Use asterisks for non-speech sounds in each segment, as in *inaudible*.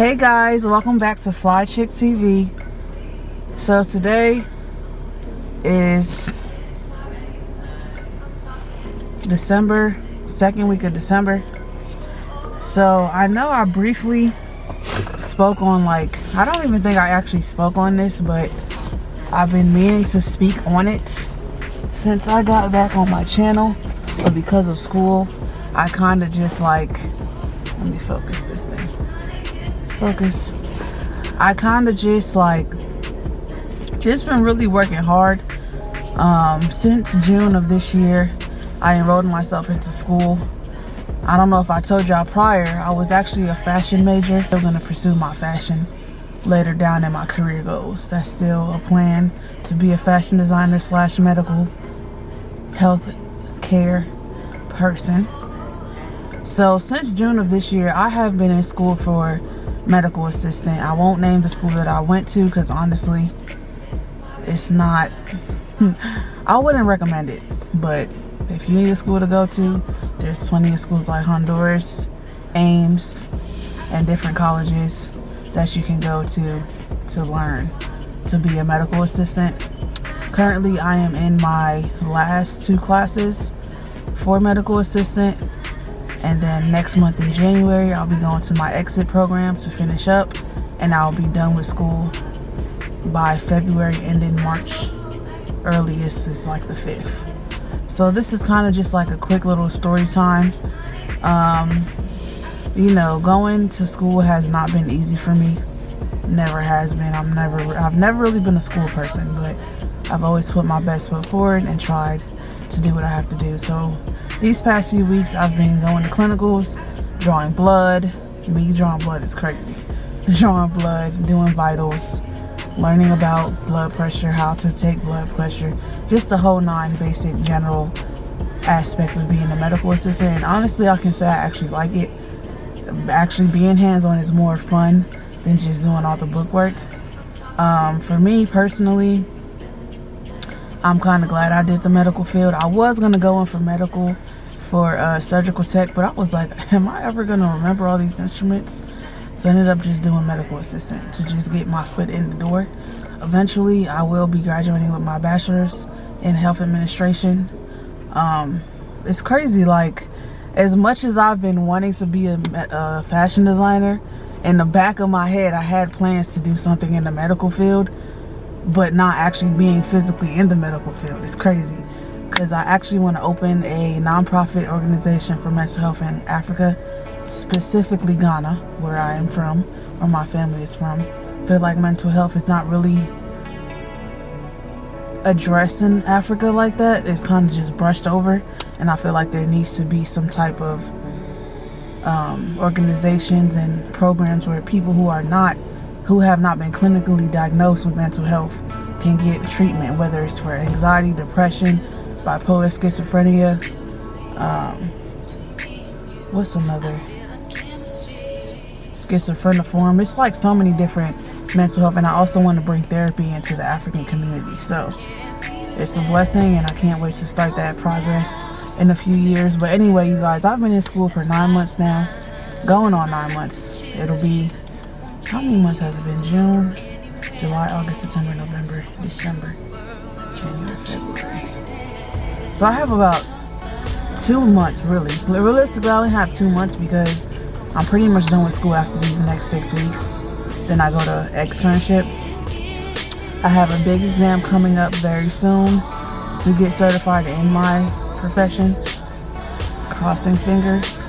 Hey guys, welcome back to Fly Chick TV. So today is December, second week of December. So I know I briefly spoke on like, I don't even think I actually spoke on this, but I've been meaning to speak on it since I got back on my channel. But because of school, I kind of just like, let me focus this thing focus i kind of just like just been really working hard um, since june of this year. I enrolled myself into school. I don't know if i told y'all prior i was actually a fashion major. Going to pursue my fashion later down in my career goals. That's still a plan to be a fashion designer slash medical health care person. So since june of this year i have been in school for medical assistant. I won't name the school that I went to because honestly, it's not, *laughs* I wouldn't recommend it. But if you need a school to go to, there's plenty of schools like Honduras, Ames, and different colleges that you can go to to learn to be a medical assistant. Currently, I am in my last two classes for medical assistant and then next month in January I'll be going to my exit program to finish up and I'll be done with school by February and in March earliest is like the 5th so this is kind of just like a quick little story time. Um, you know going to school has not been easy for me. Never has been. I'm never I've never really been a school person but I've always put my best foot forward and tried to do what I have to do. So these past few weeks I've been going to clinicals, drawing blood. Me drawing blood is crazy. *laughs* Drawing blood, doing vitals, learning about blood pressure, how to take blood pressure, just the whole nine basic general aspect of being a medical assistant. And honestly, I can say I actually like it. Actually being hands-on is more fun than just doing all the book work. Um, for me personally, I'm kind of glad I did the medical field. I was going to go in for medical for uh, surgical tech, but I was like, *laughs* am I ever going to remember all these instruments? So I ended up just doing medical assistant to just get my foot in the door. Eventually, I will be graduating with my bachelor's in health administration. Um, it's crazy, like, as much as I've been wanting to be a, a fashion designer, in the back of my head, I had plans to do something in the medical field, but not actually being physically in the medical field. It's crazy because I actually want to open a nonprofit organization for mental health in Africa, specifically Ghana, where I am from, where my family is from. I feel like mental health is not really addressed in Africa like that. It's kind of just brushed over, and I feel like there needs to be some type of um, organizations and programs where people who are not, who have not been clinically diagnosed with mental health can get treatment, whether it's for anxiety, depression, bipolar schizophrenia. Um, what's another? Schizophreniform. It's like so many different mental health, and I also want to bring therapy into the African community. So it's a blessing, and I can't wait to start that progress in a few years. But anyway, you guys, I've been in school for nine months now, going on nine months. It'll be, many months has it been? June, July, August, September, November, December, January, February. So I have about two months really. Realistically, I only have two months because I'm pretty much done with school after these next six weeks. Then I go to externship. I have a big exam coming up very soon to get certified in my profession. Crossing fingers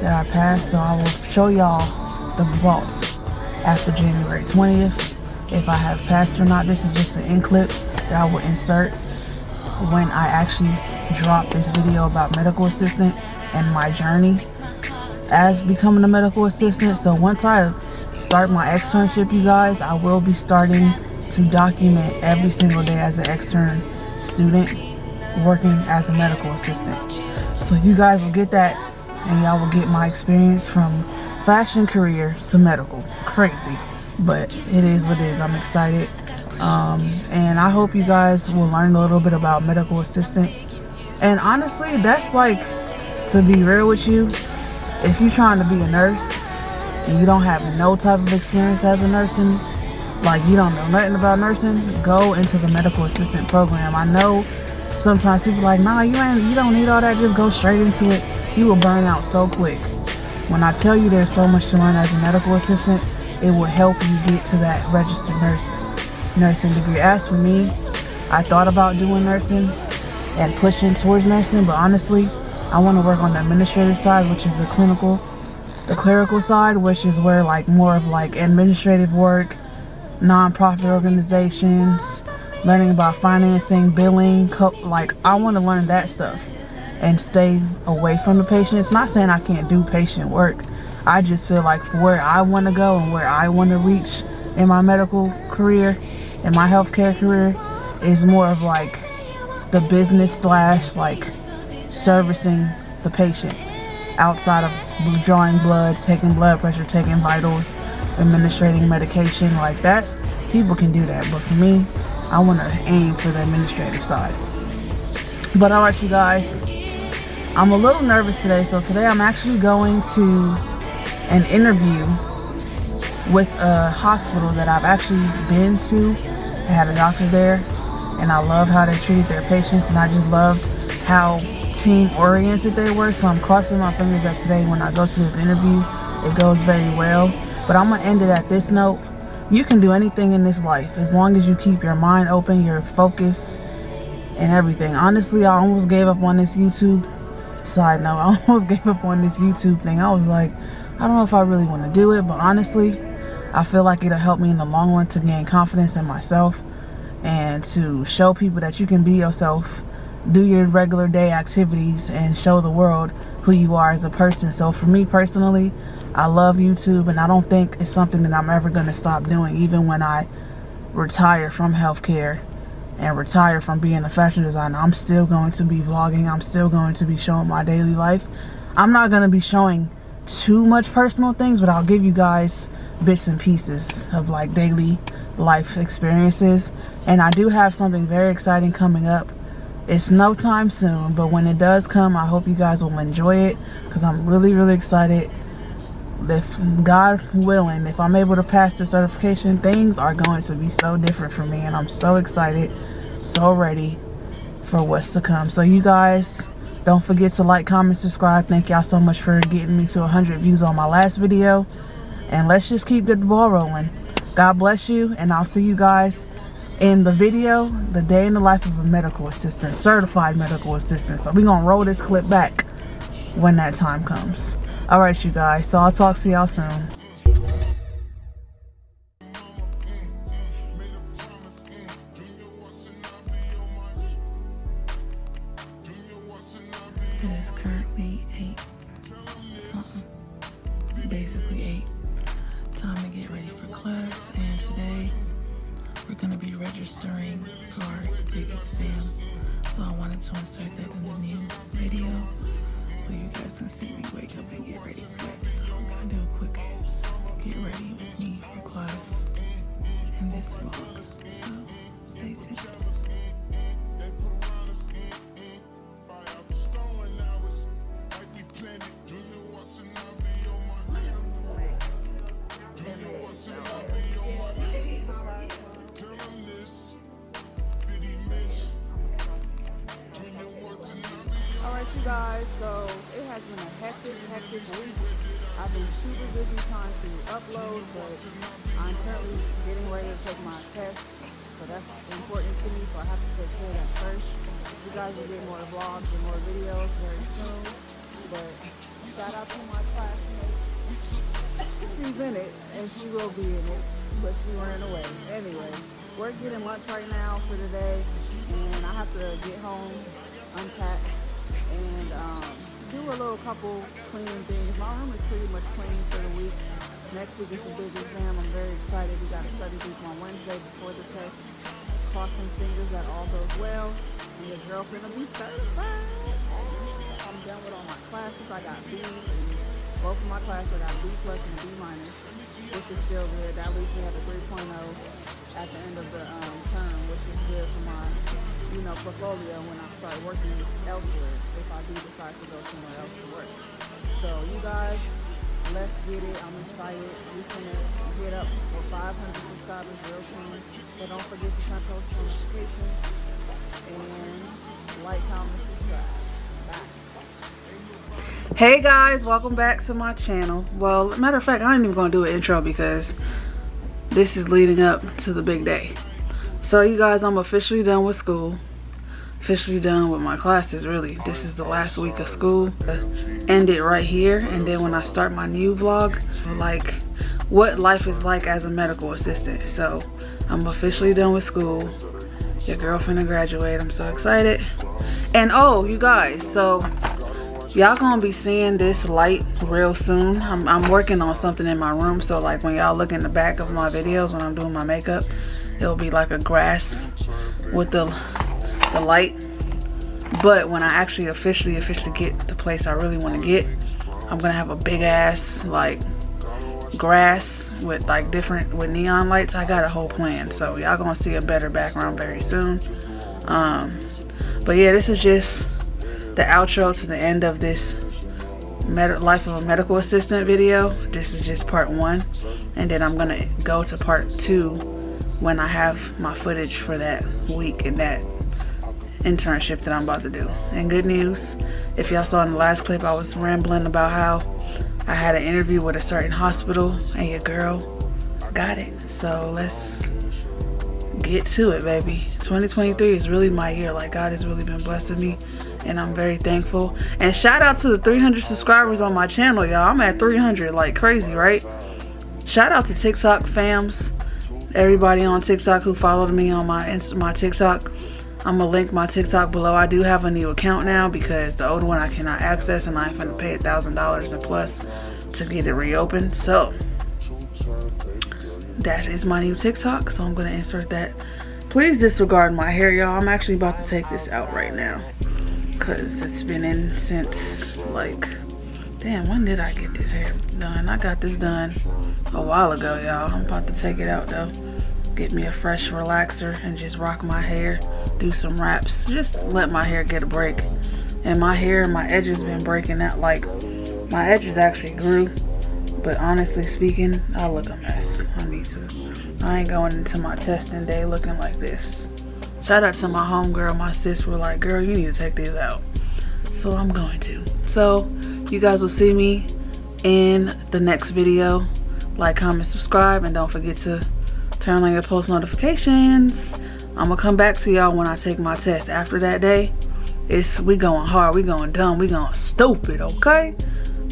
that I pass. So I will show y'all the results after January 20th. If I have passed or not, this is just an in clip that I will insert when I actually drop this video about medical assistant and my journey as becoming a medical assistant. So once I start my externship, you guys, I will be starting to document every single day as an extern student working as a medical assistant. So you guys will get that and y'all will get my experience from fashion career to medical. Crazy, but it is what it is. I'm excited um, and I hope you guys will learn a little bit about medical assistant and honestly that's like to be real with you if you're trying to be a nurse and you don't have no type of experience as a nursing, like you don't know nothing about nursing, go into the medical assistant program. I know sometimes people like, nah, you ain't, you don't need all that. Just go straight into it. You will burn out so quick. When I tell you there's so much to learn as a medical assistant, it will help you get to that registered nurse nursing degree. As for me, I thought about doing nursing and pushing towards nursing, but honestly, I want to work on the administrative side, which is the clinical, the clerical side, which is where like more of like administrative work, nonprofit organizations, learning about financing, billing, like I want to learn that stuff and stay away from the patient. It's not saying I can't do patient work. I just feel like where I want to go and where I want to reach in my medical career, in my healthcare career, is more of like the business slash like servicing the patient outside of drawing blood, taking blood pressure, taking vitals, administrating medication like that. People can do that, but for me, I want to aim for the administrative side. But all right, you guys, I'm a little nervous today. So today I'm actually going to an interview with a hospital that I've actually been to. I had a doctor there and I love how they treated their patients and I just loved how team oriented they were so I'm crossing my fingers that today when I go to this interview it goes very well but I'm gonna end it at this note you can do anything in this life as long as you keep your mind open your focus and everything honestly I almost gave up on this YouTube side note *laughs* I almost gave up on this YouTube thing. I was like I don't know if I really want to do it but honestly I feel like it'll help me in the long run to gain confidence in myself and to show people that you can be yourself do your regular day activities and show the world who you are as a person. So for me personally I love YouTube and I don't think it's something that I'm ever going to stop doing even when I retire from healthcare and retire from being a fashion designer. I'm still going to be vlogging. I'm still going to be showing my daily life. I'm not going to be showing too much personal things but I'll give you guys bits and pieces of like daily life experiences. And I do have something very exciting coming up. It's no time soon but when it does come I hope you guys will enjoy it because I'm really really excited if God willing if I'm able to pass the certification things are going to be so different for me and I'm so excited so ready for what's to come so you guys don't forget to like comment subscribe thank y'all so much for getting me to 100 views on my last video and let's just keep the ball rolling God bless you and I'll see you guys in the video, the day in the life of a medical assistant, certified medical assistant. So we're going to roll this clip back when that time comes. All right, you guys. So I'll talk to y'all soon. It is currently 8 something, basically 8. Time to get ready for class and today we're going to be registering for the big exam. So I wanted to insert that in the new video so you guys can see me wake up and get ready for that. So I'm to do a quick get ready with me for class in this vlog. So stay tuned. Guys. So it has been a hectic, hectic week. I've been super busy trying to upload, but I'm currently getting ready to take my test. So that's important to me, so I have to take care of that first. You guys will get more vlogs and more videos very soon. But shout out to my classmate. She's in it, and she will be in it, but she ran away. Anyway, we're getting lunch right now for today, and I have to get home, unpack, and um, do a little couple cleaning things. My room is pretty much clean for the week. Next week is a big exam. I'm very excited. We got a study group on Wednesday before the test. Crossing fingers that all goes well. And your girlfriend will be certified. I'm done with all my classes. I got B's and both of my classes I got B plus and B minus, which is still good. That leaves me at a 3.0 at the end of the um, term, which is good for my you know, portfolio when I start working elsewhere if I do decide to go somewhere else to work. So you guys, let's get it. I'm excited. We can hit up for 500 subscribers real soon. So don't forget to turn post notifications and like, comment, subscribe. Bye. Hey guys, welcome back to my channel. Well, matter of fact, I ain't even gonna do an intro because this is leading up to the big day. So you guys, I'm officially done with school. Officially done with my classes really. This is the last week of school. End it right here and then when i start my new vlog like what life is like as a medical assistant. So i'm officially done with school. Your girlfriend to graduate. I'm so excited. And oh you guys so y'all gonna be seeing this light real soon. I'm, I'm working on something in my room so like when y'all look in the back of my videos when i'm doing my makeup it'll be like a grass with the the light. But when i actually officially officially get the place i really want to get i'm gonna have a big ass like grass with like different with neon lights. I got a whole plan so y'all gonna see a better background very soon. Um but yeah this is just the outro to the end of this life of a medical assistant video this is just part one and then i'm gonna go to part two when i have my footage for that week and that internship that I'm about to do. And good news, if y'all saw in the last clip, I was rambling about how I had an interview with a certain hospital and your girl got it. So let's get to it, baby. 2023 is really my year. Like God has really been blessing me and I'm very thankful. And shout out to the 300 subscribers on my channel, y'all. I'm at 300 like crazy, right? Shout out to TikTok fams. Everybody on TikTok who followed me on my Insta my TikTok. I'm gonna link my TikTok below. I do have a new account now because the old one I cannot access and I'm gonna pay a thousand dollars and plus to get it reopened. So that is my new TikTok. So I'm gonna insert that. Please disregard my hair, y'all. I'm actually about to take this out right now because it's been in since like damn when did i get this hair done? I got this done a while ago y'all. I'm about to take it out though. Get me a fresh relaxer and just rock my hair do some wraps just let my hair get a break. And my hair my edges been breaking out like my edges actually grew but honestly speaking i look a mess. I need to i ain't going into my testing day looking like this shout out to my homegirl my sis were like girl you need to take these out. So i'm going to. So you guys will see me in the next video. Like comment subscribe and don't forget to turn on your post notifications. I'm gonna come back to y'all when i take my test. After that day it's we going hard we going dumb we going stupid okay?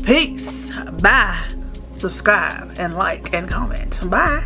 Peace. Bye. Subscribe and like and comment. Bye